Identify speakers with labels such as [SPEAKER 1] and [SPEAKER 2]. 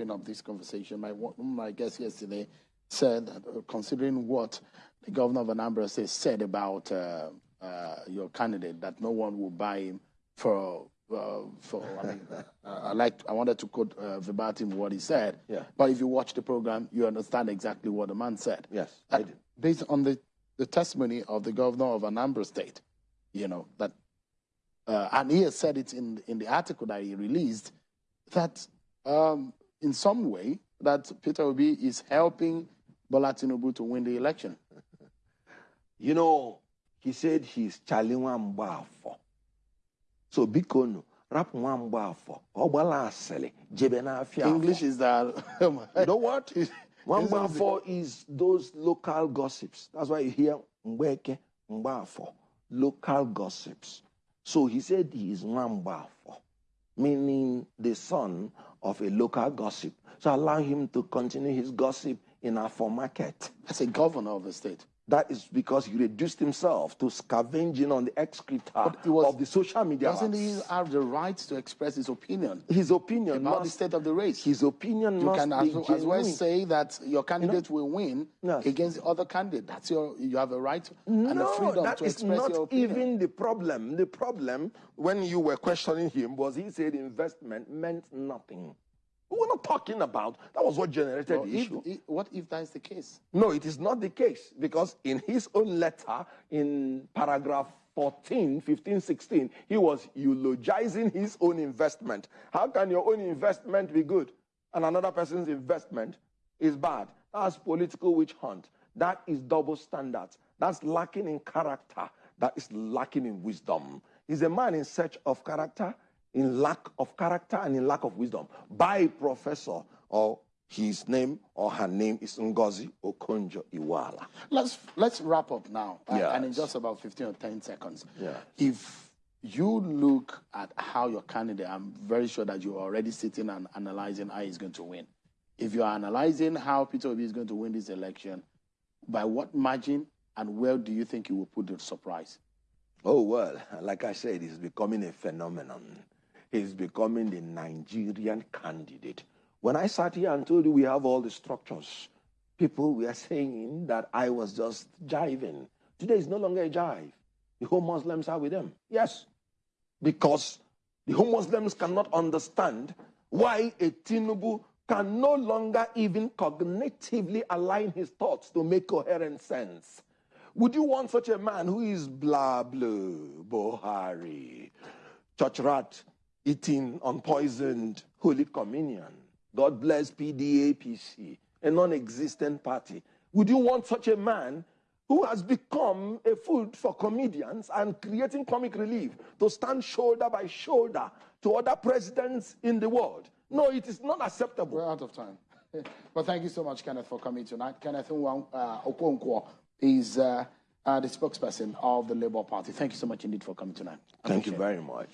[SPEAKER 1] open up this conversation. My, my guest yesterday said that uh, considering what the governor of Anambra State said about uh, uh, your candidate, that no one will buy him for uh, for I mean, uh, I like I wanted to quote uh, verbatim what he said.
[SPEAKER 2] Yeah.
[SPEAKER 1] But if you watch the program, you understand exactly what the man said.
[SPEAKER 2] Yes, I did.
[SPEAKER 1] Based on the, the testimony of the governor of Anambra State, you know that, uh, and he has said it in in the article that he released, that um, in some way that Peter Obi is helping Bola Tinubu to win the election.
[SPEAKER 2] You know, he said he's Charlie Nwambafo. So bikono, rap Nwambafo. Ogbala asele, jebe na afia.
[SPEAKER 1] English is that.
[SPEAKER 2] Oh you know what? Nwambafo is those local gossips. That's why you hear Mbeke, Mbafo. Local gossips. So he said he is Nwambafo, meaning the son of a local gossip. So allow him to continue his gossip in Afo market.
[SPEAKER 1] As a governor of the state.
[SPEAKER 2] That is because he reduced himself to scavenging on the excreta
[SPEAKER 1] was-
[SPEAKER 2] of the social media.
[SPEAKER 1] Doesn't
[SPEAKER 2] apps.
[SPEAKER 1] he have the right to express his opinion
[SPEAKER 2] His opinion
[SPEAKER 1] about the state of the race?
[SPEAKER 2] his opinion
[SPEAKER 1] You
[SPEAKER 2] must
[SPEAKER 1] can
[SPEAKER 2] be
[SPEAKER 1] as, as well say that your candidate will win
[SPEAKER 2] Yes.
[SPEAKER 1] against the other candidate. That's your you have a right and a freedom
[SPEAKER 2] that
[SPEAKER 1] to
[SPEAKER 2] is
[SPEAKER 1] express
[SPEAKER 2] not
[SPEAKER 1] your opinion.
[SPEAKER 2] even the problem. The problem, when you were questioning him, was he said investment meant nothing. We were not talking about that was what generated the
[SPEAKER 1] if-
[SPEAKER 2] issue.
[SPEAKER 1] i- what if that is the case?
[SPEAKER 2] No, it is not the case because in his own letter, in paragraph 14, 15, 16, he was eulogizing his own investment. How can your own investment be good and another person's investment is bad? That's political witch hunt. That is double standards. That's lacking in character. That is lacking in wisdom. He's a man in search of character, in lack of character, and in lack of wisdom. By a professor or his name or her name is Ngozi Okonjo Iweala.
[SPEAKER 1] Let's let's wrap up now, uh, and in just about fifteen or ten seconds.
[SPEAKER 2] Yeah.
[SPEAKER 1] If you look at how your candidate, I'm very sure that you're already sitting and analyzing how he's going to win. If you're analyzing how Peter Obi is going to win this election, by what margin and where do you think he will put the surprise?
[SPEAKER 2] Oh, well, like I said, he's becoming a phenomenon. He's becoming the Nigerian candidate. When I sat here and told you we have all the structures, people were saying that I was just jiving. Today is no longer a jive. The whole Muslims are with them. Yes. Because the whole Muslims cannot understand why a Tinubu can no longer even cognitively align his thoughts to make coherent sense. Would you want such a man who is blah blah, Buhari, church rat, eating unpoisoned Holy Communion? God bless PDAPC, a non existent party. Would you want such a man who has become a food for comedians and creating comic relief to stand shoulder by shoulder to other presidents in the world? No, it is not acceptable.
[SPEAKER 1] We're out of time. but thank you so much, Kenneth, for coming tonight. Kenneth uh, Okonkwo is uh, uh, the spokesperson of the Labour Party. Thank you so much indeed for coming tonight.
[SPEAKER 2] Thank you very much.